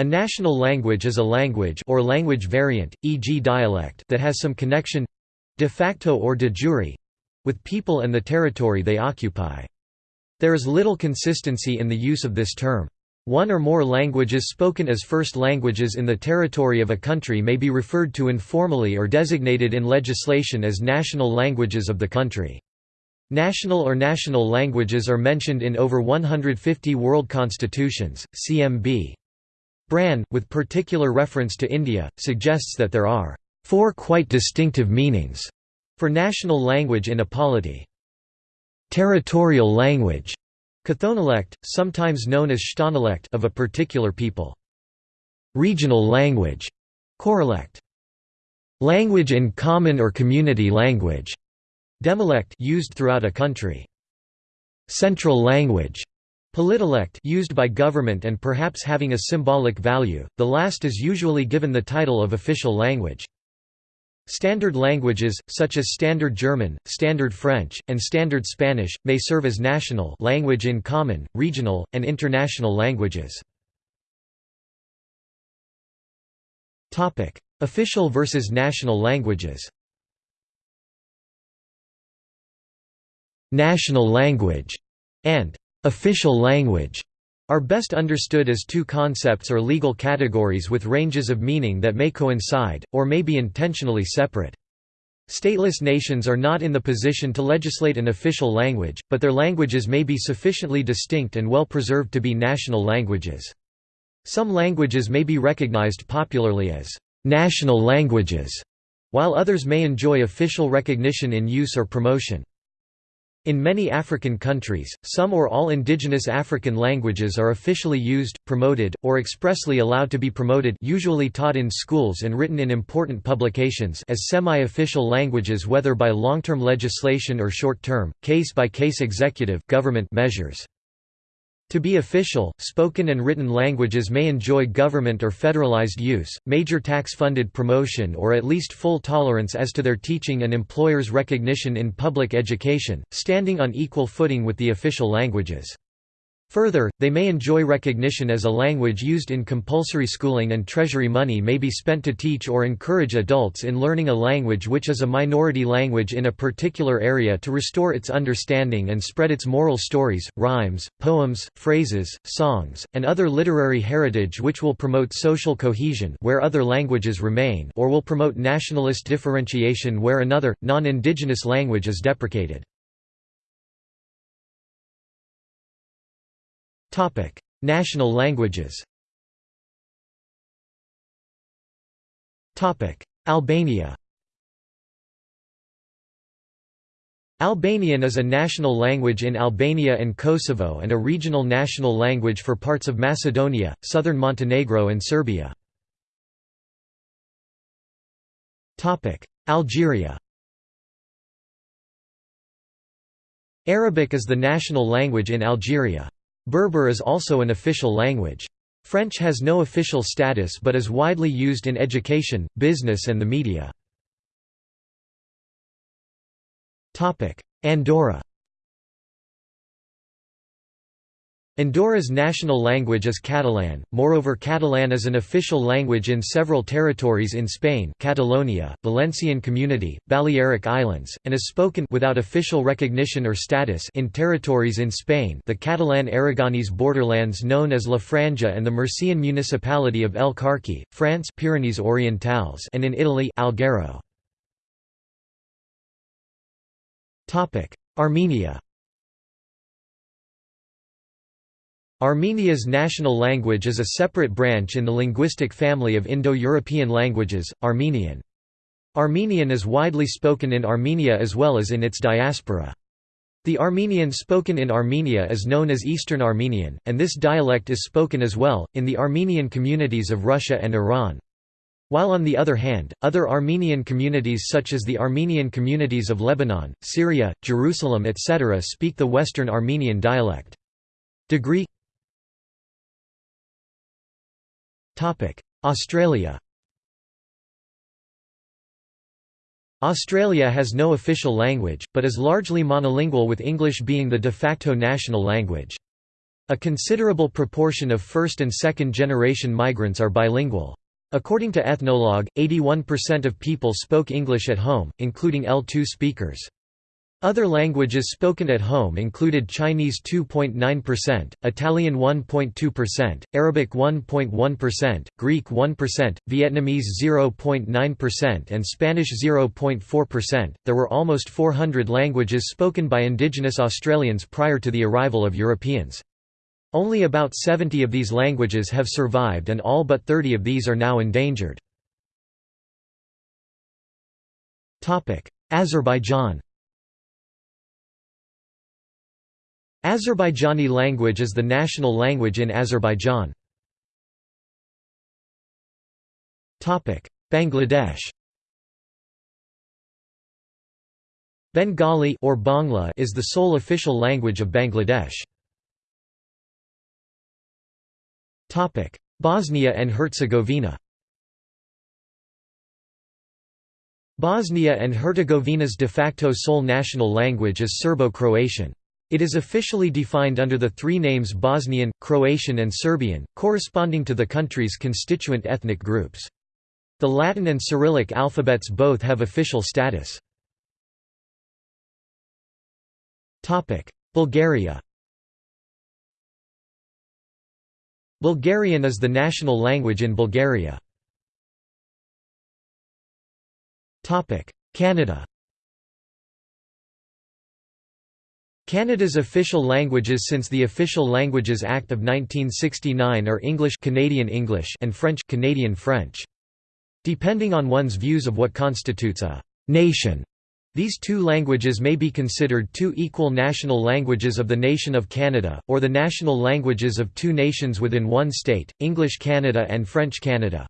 A national language is a language or language variant, e.g. dialect that has some connection—de facto or de jure—with people and the territory they occupy. There is little consistency in the use of this term. One or more languages spoken as first languages in the territory of a country may be referred to informally or designated in legislation as national languages of the country. National or national languages are mentioned in over 150 world constitutions. CMB Brann, with particular reference to India, suggests that there are four quite distinctive meanings for national language in a polity. Territorial language Chthonolect, sometimes known as Chthonolect of a particular people. Regional language Choralect. Language in common or community language Demolect used throughout a country. Central language Politolect used by government and perhaps having a symbolic value, the last is usually given the title of official language. Standard languages, such as Standard German, Standard French, and Standard Spanish, may serve as national language in common, regional, and international languages. Official versus national languages National language and Official language are best understood as two concepts or legal categories with ranges of meaning that may coincide, or may be intentionally separate. Stateless nations are not in the position to legislate an official language, but their languages may be sufficiently distinct and well preserved to be national languages. Some languages may be recognized popularly as national languages, while others may enjoy official recognition in use or promotion. In many African countries, some or all indigenous African languages are officially used, promoted, or expressly allowed to be promoted usually taught in schools and written in important publications as semi-official languages whether by long-term legislation or short-term, case-by-case executive government measures. To be official, spoken and written languages may enjoy government or federalized use, major tax-funded promotion or at least full tolerance as to their teaching and employers' recognition in public education, standing on equal footing with the official languages. Further, they may enjoy recognition as a language used in compulsory schooling and treasury money may be spent to teach or encourage adults in learning a language which is a minority language in a particular area to restore its understanding and spread its moral stories, rhymes, poems, phrases, songs, and other literary heritage which will promote social cohesion where other languages remain or will promote nationalist differentiation where another, non-indigenous language is deprecated. National languages. Albania. Albanian is a national language in Albania and Kosovo and a regional national language for parts of Macedonia, southern Montenegro and Serbia. Algeria Arabic is the national language in Algeria. Berber is also an official language. French has no official status but is widely used in education, business and the media. Andorra Andorra's national language is Catalan, moreover Catalan is an official language in several territories in Spain Catalonia, Valencian Community, Balearic Islands, and is spoken without official recognition or status in territories in Spain the Catalan-Aragonese borderlands known as La Franja and the Murcian municipality of El Carche, France Pyrenees Orientales and in Italy Alghero. Armenia Armenia's national language is a separate branch in the linguistic family of Indo-European languages, Armenian. Armenian is widely spoken in Armenia as well as in its diaspora. The Armenian spoken in Armenia is known as Eastern Armenian, and this dialect is spoken as well, in the Armenian communities of Russia and Iran. While on the other hand, other Armenian communities such as the Armenian communities of Lebanon, Syria, Jerusalem etc. speak the Western Armenian dialect. Degree Australia Australia has no official language, but is largely monolingual with English being the de facto national language. A considerable proportion of first and second generation migrants are bilingual. According to Ethnologue, 81% of people spoke English at home, including L2 speakers. Other languages spoken at home included Chinese 2.9%, Italian 1.2%, Arabic 1.1%, Greek 1%, Vietnamese 0.9%, and Spanish 0.4%. There were almost 400 languages spoken by indigenous Australians prior to the arrival of Europeans. Only about 70 of these languages have survived and all but 30 of these are now endangered. Azerbaijan Azerbaijani language is the national language in Azerbaijan. Bangladesh Bengali or Bangla is the sole official language of Bangladesh. Bosnia and Herzegovina Bosnia and Herzegovina's de facto sole national language is Serbo-Croatian. It is officially defined under the three names Bosnian, Croatian and Serbian, corresponding to the country's constituent ethnic groups. The Latin and Cyrillic alphabets both have official status. Bulgaria Bulgarian is the national language in Bulgaria. Canada Canada's official languages since the Official Languages Act of 1969 are English Canadian English and French Canadian French. Depending on one's views of what constitutes a «nation», these two languages may be considered two equal national languages of the nation of Canada, or the national languages of two nations within one state, English Canada and French Canada.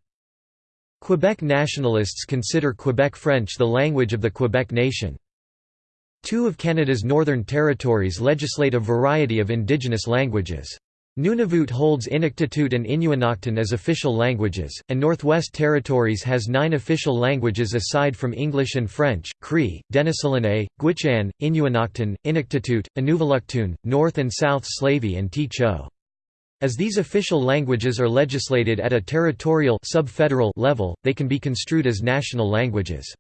Quebec nationalists consider Quebec French the language of the Quebec nation. Two of Canada's northern territories legislate a variety of indigenous languages. Nunavut holds Inuktitut and Inuinnaqtun as official languages, and Northwest Territories has nine official languages aside from English and French, Cree, Dënesųłiné, Gwich'in, Inuinnaqtun, Inuktitut, Inuvialuktun, North and South Slavey and Tłı̨chǫ. As these official languages are legislated at a territorial level, they can be construed as national languages.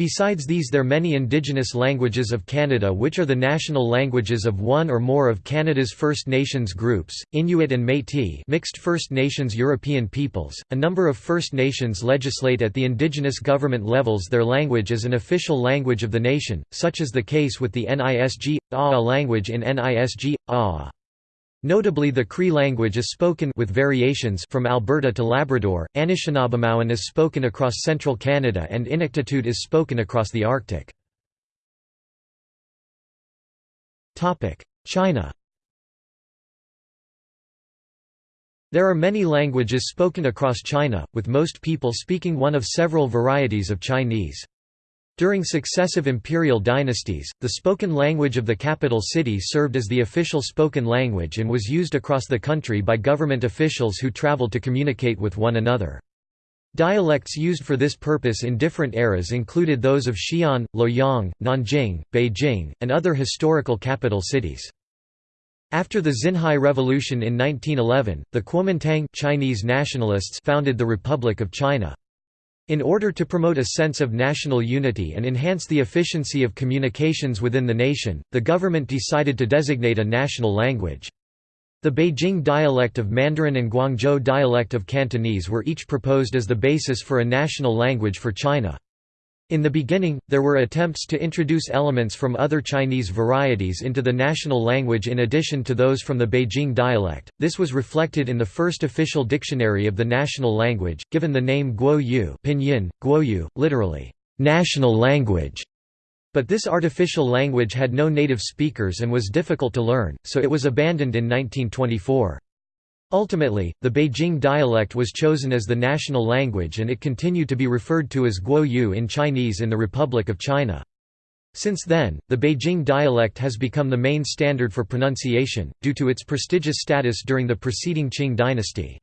Besides these there are many indigenous languages of Canada which are the national languages of one or more of Canada's First Nations groups, Inuit and Métis mixed First Nations European peoples. A number of First Nations legislate at the indigenous government levels their language as an official language of the nation, such is the case with the Nisga'a language in Nisga'a. Notably the Cree language is spoken with variations from Alberta to Labrador, Anishinaabemowin is spoken across central Canada and Inuktitut is spoken across the Arctic. China There are many languages spoken across China, with most people speaking one of several varieties of Chinese. During successive imperial dynasties, the spoken language of the capital city served as the official spoken language and was used across the country by government officials who traveled to communicate with one another. Dialects used for this purpose in different eras included those of Xi'an, Luoyang, Nanjing, Beijing, and other historical capital cities. After the Xinhai Revolution in 1911, the Kuomintang Chinese nationalists founded the Republic of China. In order to promote a sense of national unity and enhance the efficiency of communications within the nation, the government decided to designate a national language. The Beijing dialect of Mandarin and Guangzhou dialect of Cantonese were each proposed as the basis for a national language for China. In the beginning, there were attempts to introduce elements from other Chinese varieties into the national language in addition to those from the Beijing dialect. This was reflected in the first official dictionary of the national language, given the name Guo Yu, pinyin, Guo Yu, literally, national language. But this artificial language had no native speakers and was difficult to learn, so it was abandoned in 1924. Ultimately, the Beijing dialect was chosen as the national language and it continued to be referred to as Guo Yu in Chinese in the Republic of China. Since then, the Beijing dialect has become the main standard for pronunciation, due to its prestigious status during the preceding Qing dynasty.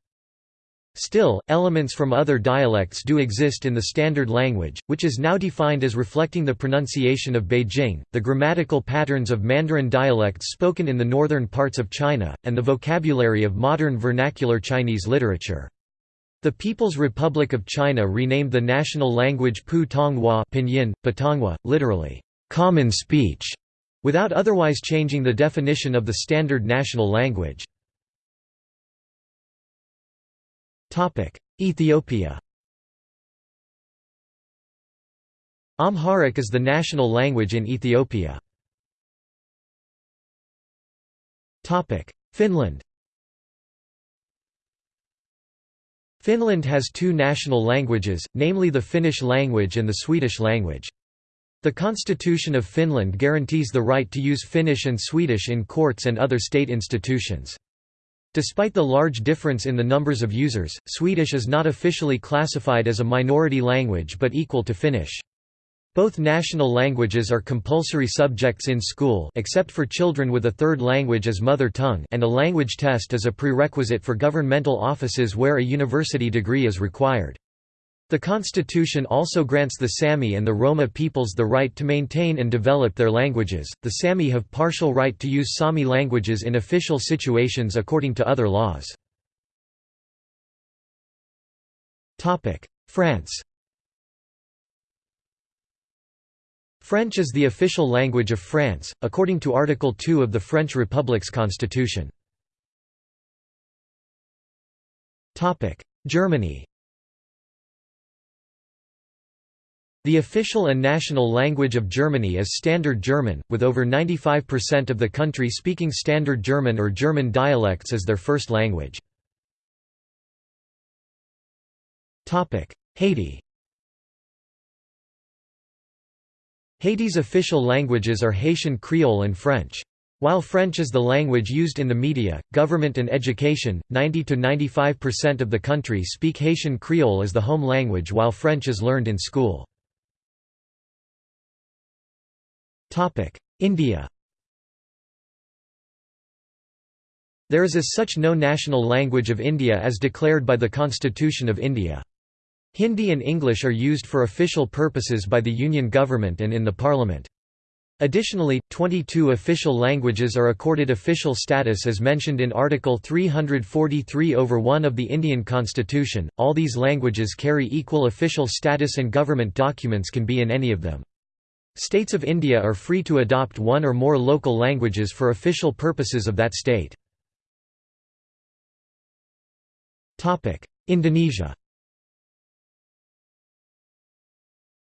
Still, elements from other dialects do exist in the standard language, which is now defined as reflecting the pronunciation of Beijing, the grammatical patterns of Mandarin dialects spoken in the northern parts of China, and the vocabulary of modern vernacular Chinese literature. The People's Republic of China renamed the national language Putonghua pinyin, Putonghua, literally, common speech, without otherwise changing the definition of the standard national language. Ethiopia Amharic is the national language in Ethiopia. Topic: Finland Finland has two national languages, namely the Finnish language and the Swedish language. The Constitution of Finland guarantees the right to use Finnish and Swedish in courts and other state institutions. Despite the large difference in the numbers of users, Swedish is not officially classified as a minority language but equal to Finnish. Both national languages are compulsory subjects in school except for children with a third language as mother tongue and a language test is a prerequisite for governmental offices where a university degree is required. The constitution also grants the Sami and the Roma peoples the right to maintain and develop their languages. The Sami have partial right to use Sami languages in official situations according to other laws. Topic: France. French is the official language of France, according to Article 2 of the French Republic's constitution. Topic: Germany The official and national language of Germany is Standard German, with over 95% of the country speaking Standard German or German dialects as their first language. Haiti Haiti's official languages are Haitian Creole and French. While French is the language used in the media, government and education, 90–95% of the country speak Haitian Creole as the home language while French is learned in school. India There is as such no national language of India as declared by the Constitution of India. Hindi and English are used for official purposes by the Union government and in the Parliament. Additionally, 22 official languages are accorded official status as mentioned in Article 343 over 1 of the Indian Constitution. All these languages carry equal official status and government documents can be in any of them. States of India are free to adopt one or more local languages for official purposes of that state. Indonesia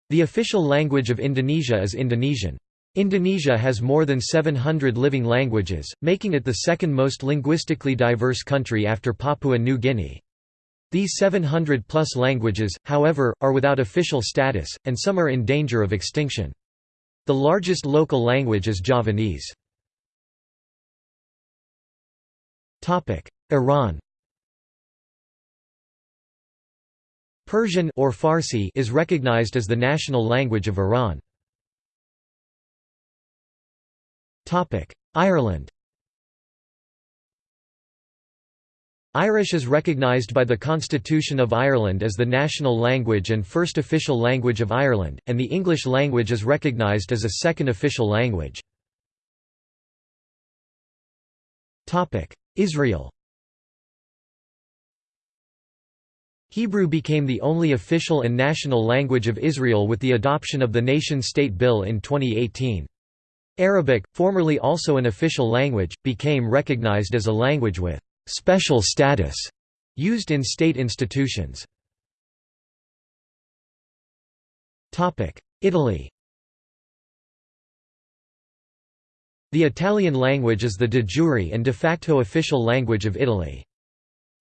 The official language of Indonesia is Indonesian. Indonesia has more than 700 living languages, making it the second most linguistically diverse country after Papua New Guinea. These 700-plus languages, however, are without official status, and some are in danger of extinction. The largest local language is Javanese. Iran Persian or Farsi is recognized as the national language of Iran. Ireland Irish is recognised by the Constitution of Ireland as the national language and first official language of Ireland, and the English language is recognised as a second official language. Israel Hebrew became the only official and national language of Israel with the adoption of the nation-state bill in 2018. Arabic, formerly also an official language, became recognized as a language with special status used in state institutions. Italy The Italian language is the de jure and de facto official language of Italy.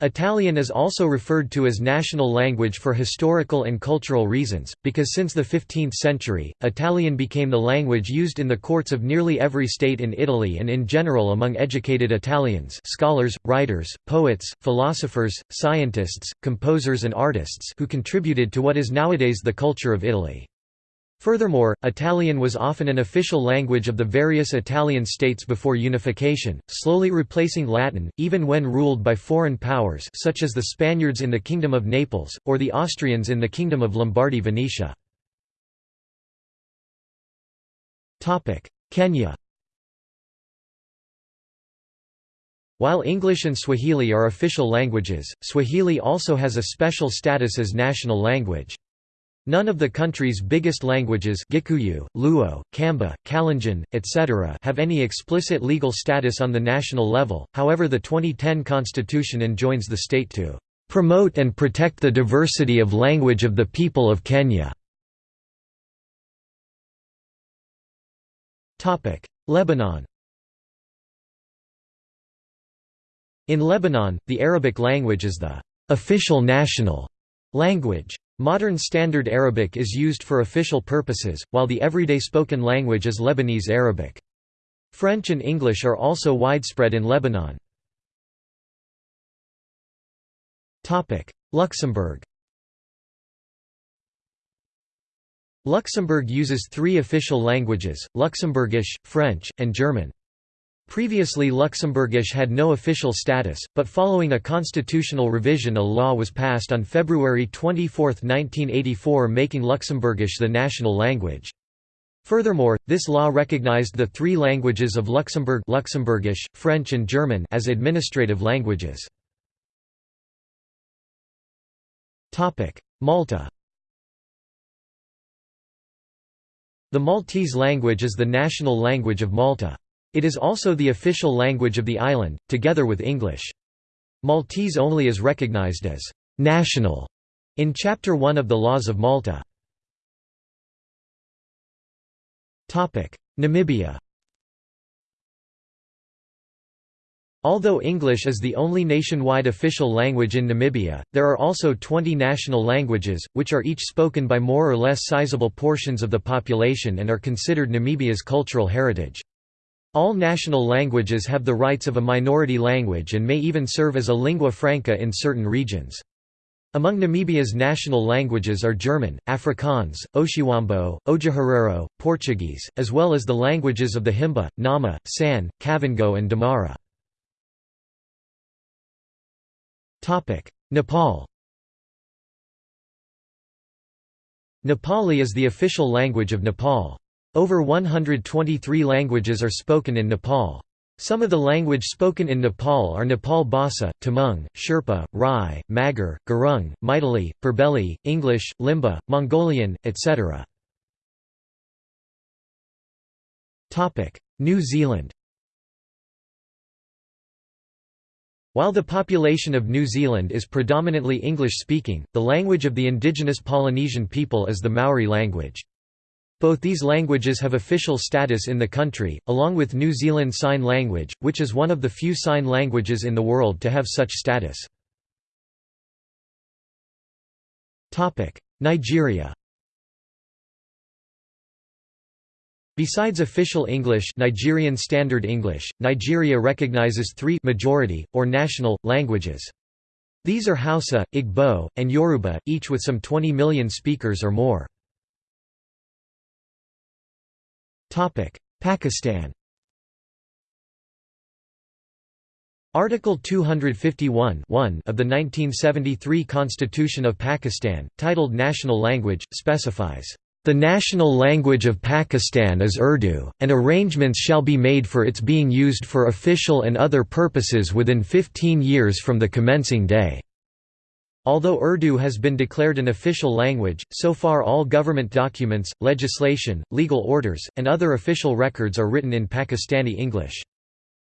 Italian is also referred to as national language for historical and cultural reasons, because since the 15th century, Italian became the language used in the courts of nearly every state in Italy and in general among educated Italians scholars, writers, poets, philosophers, scientists, composers and artists who contributed to what is nowadays the culture of Italy. Furthermore, Italian was often an official language of the various Italian states before unification, slowly replacing Latin, even when ruled by foreign powers such as the Spaniards in the Kingdom of Naples, or the Austrians in the Kingdom of Lombardy-Venetia. Kenya While English and Swahili are official languages, Swahili also has a special status as national language. None of the country's biggest languages Gikuyu, Luo, Kamba, Kalenjin, etc. have any explicit legal status on the national level, however the 2010 constitution enjoins the state to "...promote and protect the diversity of language of the people of Kenya." Lebanon In Lebanon, the Arabic language is the "...official national." language. Modern Standard Arabic is used for official purposes, while the everyday spoken language is Lebanese Arabic. French and English are also widespread in Lebanon. Luxembourg Luxembourg uses three official languages, Luxembourgish, French, and German. Previously Luxembourgish had no official status, but following a constitutional revision a law was passed on February 24, 1984 making Luxembourgish the national language. Furthermore, this law recognized the three languages of Luxembourg Luxembourgish, French and German as administrative languages. Malta The Maltese language is the national language of Malta. It is also the official language of the island, together with English. Maltese only is recognized as «national» in Chapter 1 of the Laws of Malta. Namibia Although English is the only nationwide official language in Namibia, there are also 20 national languages, which are each spoken by more or less sizable portions of the population and are considered Namibia's cultural heritage. All national languages have the rights of a minority language and may even serve as a lingua franca in certain regions. Among Namibia's national languages are German, Afrikaans, Oshiwambo, Otjiherero, Portuguese, as well as the languages of the Himba, Nama, San, Kavango and Damara. Nepal Nepali is the official language of Nepal. Over 123 languages are spoken in Nepal. Some of the language spoken in Nepal are Nepal Bhasa, Tamang, Sherpa, Rai, Magar, Gurung, Maithili, Purbeli, English, Limbu, Mongolian, etc. New Zealand While the population of New Zealand is predominantly English-speaking, the language of the indigenous Polynesian people is the Maori language. Both these languages have official status in the country, along with New Zealand Sign Language, which is one of the few sign languages in the world to have such status. Nigeria Besides official English Nigerian Standard English, Nigeria recognizes three majority, or national, languages. These are Hausa, Igbo, and Yoruba, each with some 20 million speakers or more. Pakistan Article 251 of the 1973 Constitution of Pakistan, titled National Language, specifies, "...the national language of Pakistan is Urdu, and arrangements shall be made for its being used for official and other purposes within 15 years from the commencing day." Although Urdu has been declared an official language, so far all government documents, legislation, legal orders, and other official records are written in Pakistani English.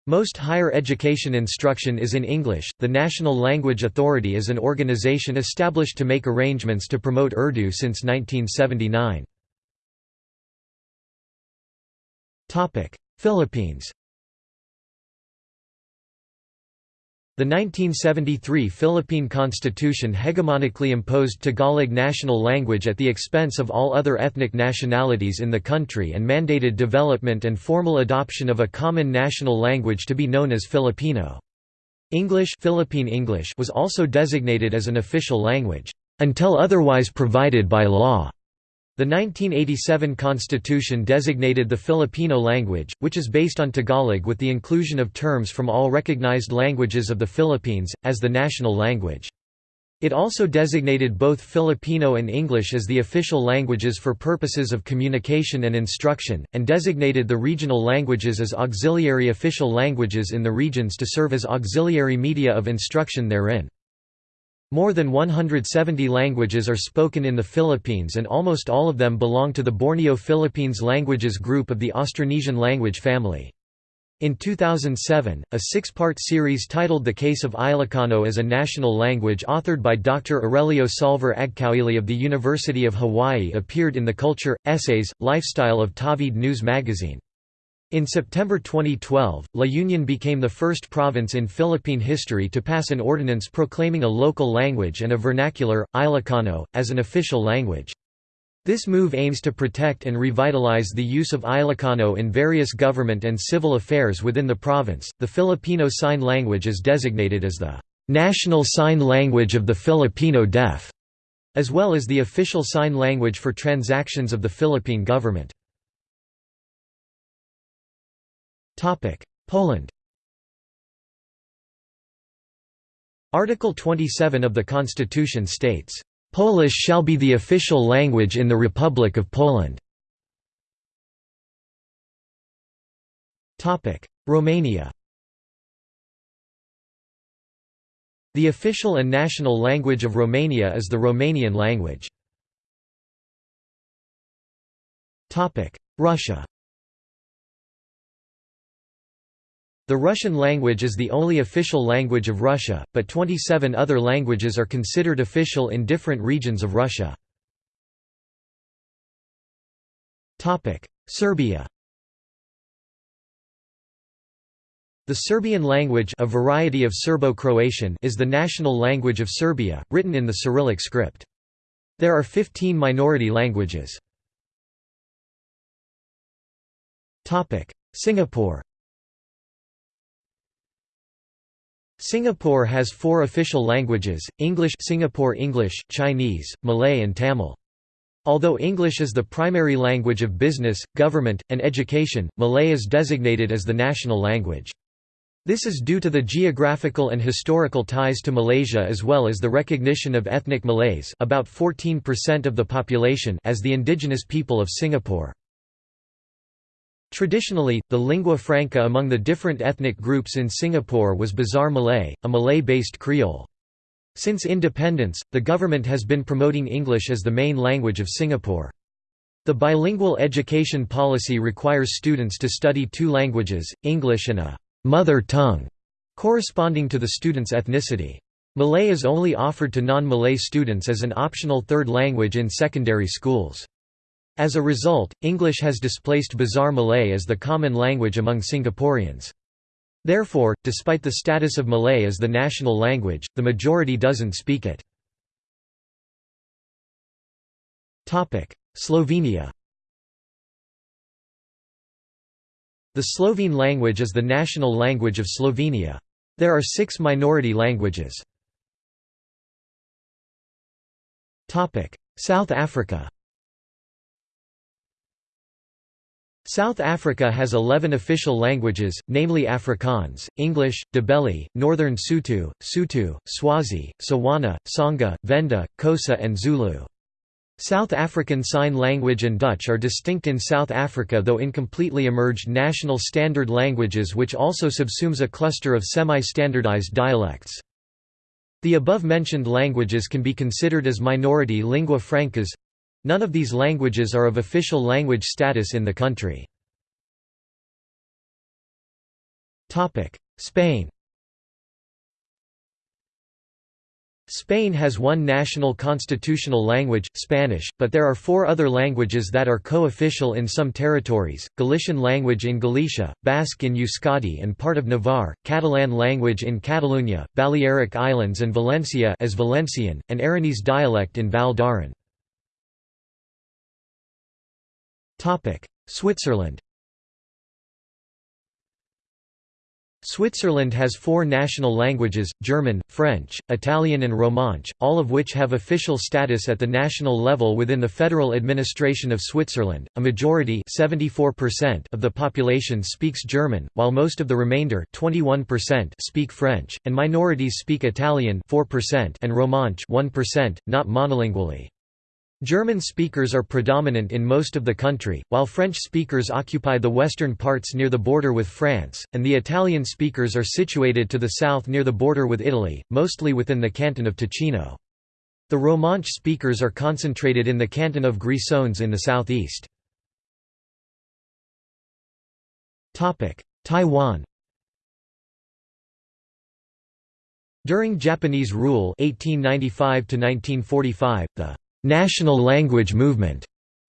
Most higher education instruction is in English. The National Language Authority is an organization established to make arrangements to promote Urdu since 1979. Topic: Philippines. The 1973 Philippine Constitution hegemonically imposed Tagalog national language at the expense of all other ethnic nationalities in the country and mandated development and formal adoption of a common national language to be known as Filipino. English, Philippine English was also designated as an official language, "...until otherwise provided by law." The 1987 constitution designated the Filipino language, which is based on Tagalog with the inclusion of terms from all recognized languages of the Philippines, as the national language. It also designated both Filipino and English as the official languages for purposes of communication and instruction, and designated the regional languages as auxiliary official languages in the regions to serve as auxiliary media of instruction therein. More than 170 languages are spoken in the Philippines and almost all of them belong to the Borneo Philippines languages group of the Austronesian language family. In 2007, a six-part series titled The Case of Ilocano as a National Language authored by Dr. Aurelio Solver Agcaoili of the University of Hawaii appeared in the Culture, Essays, Lifestyle of Tawid News magazine. In September 2012, La Union became the first province in Philippine history to pass an ordinance proclaiming a local language and a vernacular, Ilocano, as an official language. This move aims to protect and revitalize the use of Ilocano in various government and civil affairs within the province. The Filipino Sign Language is designated as the national sign language of the Filipino deaf, as well as the official sign language for transactions of the Philippine government. Poland. Article 27 of the Constitution states, "...Polish shall be the official language in the Republic of Poland." Romania. The official and national language of Romania is the Romanian language. Russia The Russian language is the only official language of Russia, but 27 other languages are considered official in different regions of Russia. Serbia The Serbian language a variety of Serbo-Croatian is the national language of Serbia, written in the Cyrillic script. There are 15 minority languages. Singapore Singapore has four official languages, English Singapore English, Chinese, Malay and Tamil. Although English is the primary language of business, government, and education, Malay is designated as the national language. This is due to the geographical and historical ties to Malaysia as well as the recognition of ethnic Malays about 14% of the population as the indigenous people of Singapore. Traditionally, the lingua franca among the different ethnic groups in Singapore was Bazar Malay, a Malay-based Creole. Since independence, the government has been promoting English as the main language of Singapore. The bilingual education policy requires students to study two languages, English and a «mother tongue», corresponding to the student's ethnicity. Malay is only offered to non-Malay students as an optional third language in secondary schools. As a result, English has displaced Bazar Malay as the common language among Singaporeans. Therefore, despite the status of Malay as the national language, the majority doesn't speak it. Slovenia The Slovene language is the national language of Slovenia. There are six minority languages. South Africa South Africa has 11 official languages, namely Afrikaans, English, Ndebele, Northern Sotho, Sotho, Swazi, Tswana, Tsonga, Venda, Xhosa and Zulu. South African Sign Language and Dutch are distinct in South Africa though incompletely emerged national standard languages which also subsumes a cluster of semi-standardized dialects. The above-mentioned languages can be considered as minority lingua francas, None of these languages are of official language status in the country. Spain Spain has one national constitutional language, Spanish, but there are four other languages that are co-official in some territories, Galician language in Galicia, Basque in Euskadi and part of Navarre, Catalan language in Catalunya, Balearic Islands and Valencia as Valencian, and Aranese dialect in Val d'Aran. Switzerland Switzerland has four national languages, German, French, Italian and Romansh, all of which have official status at the national level within the federal administration of Switzerland. A majority of the population speaks German, while most of the remainder speak French, and minorities speak Italian and Romansh 1%, not monolingually. German speakers are predominant in most of the country, while French speakers occupy the western parts near the border with France, and the Italian speakers are situated to the south near the border with Italy, mostly within the canton of Ticino. The Romansh speakers are concentrated in the canton of Grisons in the southeast. Taiwan During Japanese rule 1895 the national language movement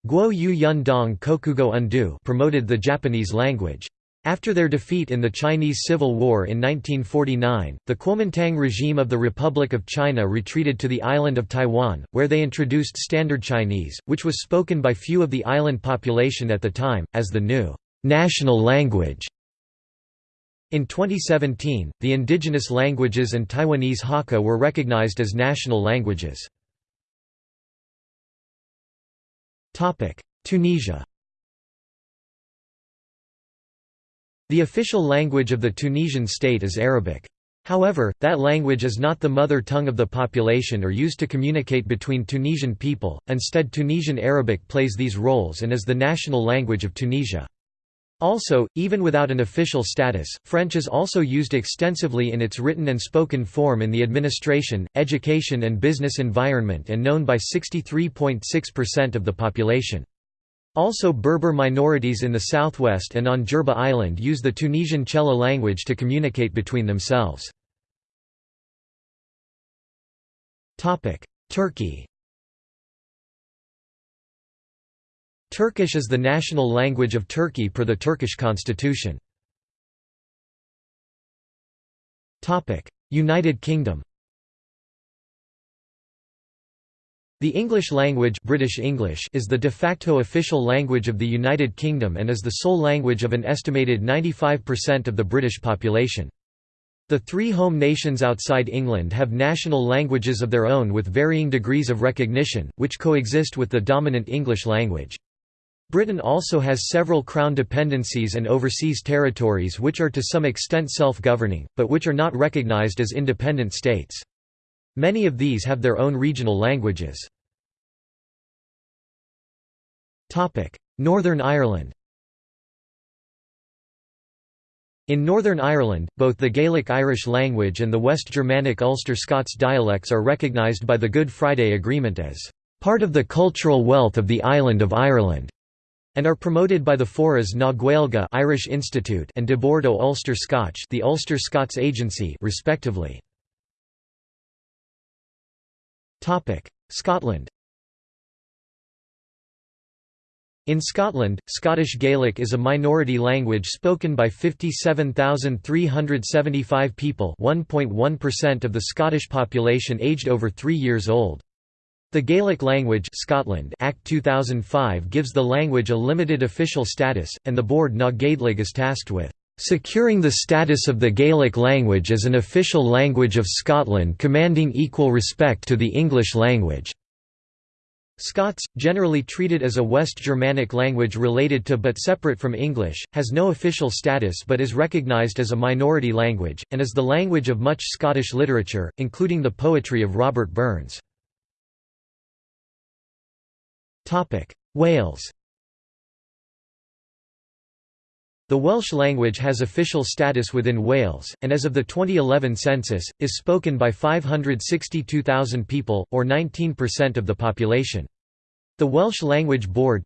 Guo Yu Yun Dong Kokugo Undō promoted the Japanese language. After their defeat in the Chinese Civil War in 1949, the Kuomintang regime of the Republic of China retreated to the island of Taiwan, where they introduced Standard Chinese, which was spoken by few of the island population at the time, as the new national language. In 2017, the indigenous languages and Taiwanese Hakka were recognized as national languages. Tunisia The official language of the Tunisian state is Arabic. However, that language is not the mother tongue of the population or used to communicate between Tunisian people, instead Tunisian Arabic plays these roles and is the national language of Tunisia. Also, even without an official status, French is also used extensively in its written and spoken form in the administration, education and business environment and known by 63.6% of the population. Also Berber minorities in the southwest and on Jerba Island use the Tunisian Chelha language to communicate between themselves. Turkey Turkish is the national language of Turkey per the Turkish constitution. United Kingdom The English language British English is the de facto official language of the United Kingdom and is the sole language of an estimated 95% of the British population. The three home nations outside England have national languages of their own with varying degrees of recognition, which coexist with the dominant English language. Britain also has several crown dependencies and overseas territories which are to some extent self-governing, but which are not recognised as independent states. Many of these have their own regional languages. Northern Ireland In Northern Ireland, both the Gaelic Irish language and the West Germanic Ulster Scots dialects are recognised by the Good Friday Agreement as part of the cultural wealth of the island of Ireland and are promoted by the Foras na Gaeilge Irish Institute and Tha Boord o Ulster Scotch the Ulster Scots Agency respectively. Scotland In Scotland, Scottish Gaelic is a minority language spoken by 57,375 people 1.1% of the Scottish population aged over three years old. The Gaelic Language Scotland Act 2005 gives the language a limited official status, and the Bòrd na Gàidhlig is tasked with "...securing the status of the Gaelic language as an official language of Scotland commanding equal respect to the English language." Scots, generally treated as a West Germanic language related to but separate from English, has no official status but is recognised as a minority language, and is the language of much Scottish literature, including the poetry of Robert Burns. Wales The Welsh language has official status within Wales, and as of the 2011 census, is spoken by 562,000 people, or 19% of the population. The Welsh Language Board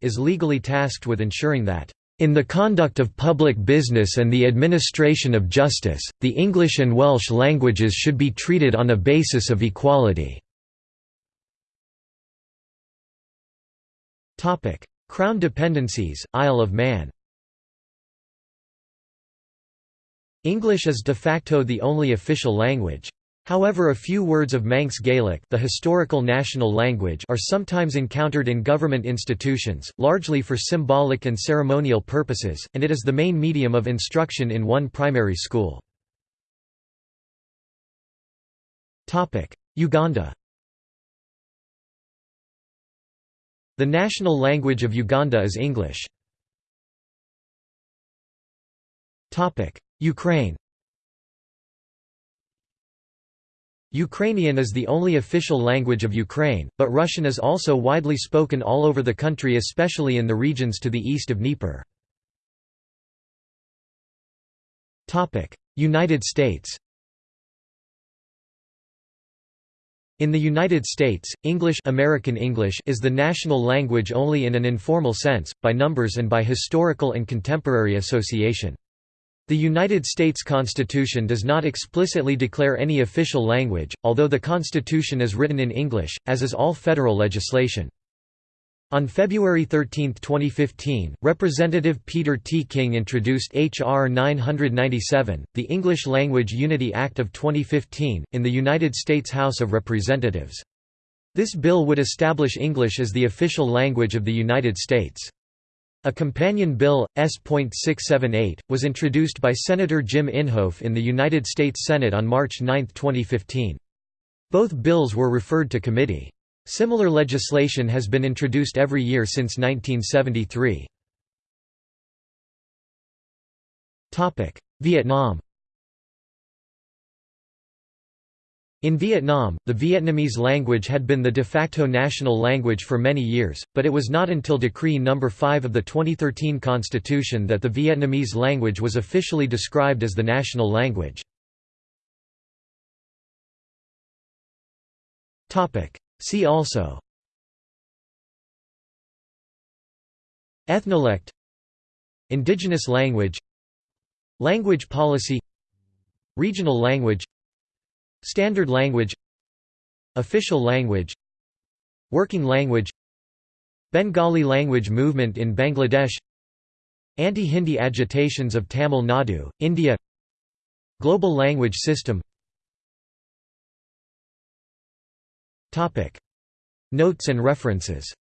is legally tasked with ensuring that in the conduct of public business and the administration of justice, the English and Welsh languages should be treated on a basis of equality. Crown dependencies, Isle of Man English is de facto the only official language. However a few words of Manx Gaelic the historical national language are sometimes encountered in government institutions, largely for symbolic and ceremonial purposes, and it is the main medium of instruction in one primary school. Uganda The national language of Uganda is English. Ukraine Ukrainian is the only official language of Ukraine, but Russian is also widely spoken all over the country especially in the regions to the east of Dnieper. United States In the United States, English American English is the national language only in an informal sense, by numbers and by historical and contemporary association. The United States Constitution does not explicitly declare any official language, although the Constitution is written in English, as is all federal legislation. On February 13, 2015, Representative Peter T. King introduced H.R. 997, the English Language Unity Act of 2015, in the United States House of Representatives. This bill would establish English as the official language of the United States. A companion bill, S.678, was introduced by Senator Jim Inhofe in the United States Senate on March 9, 2015. Both bills were referred to committee. Similar legislation has been introduced every year since 1973. Vietnam In Vietnam, the Vietnamese language had been the de facto national language for many years, but it was not until Decree No. 5 of the 2013 Constitution that the Vietnamese language was officially described as the national language. See also Ethnolect Indigenous language Language policy Regional language Standard language Official language Working language Bengali language movement in Bangladesh Anti-Hindi agitations of Tamil Nadu, India Global language system Notes and references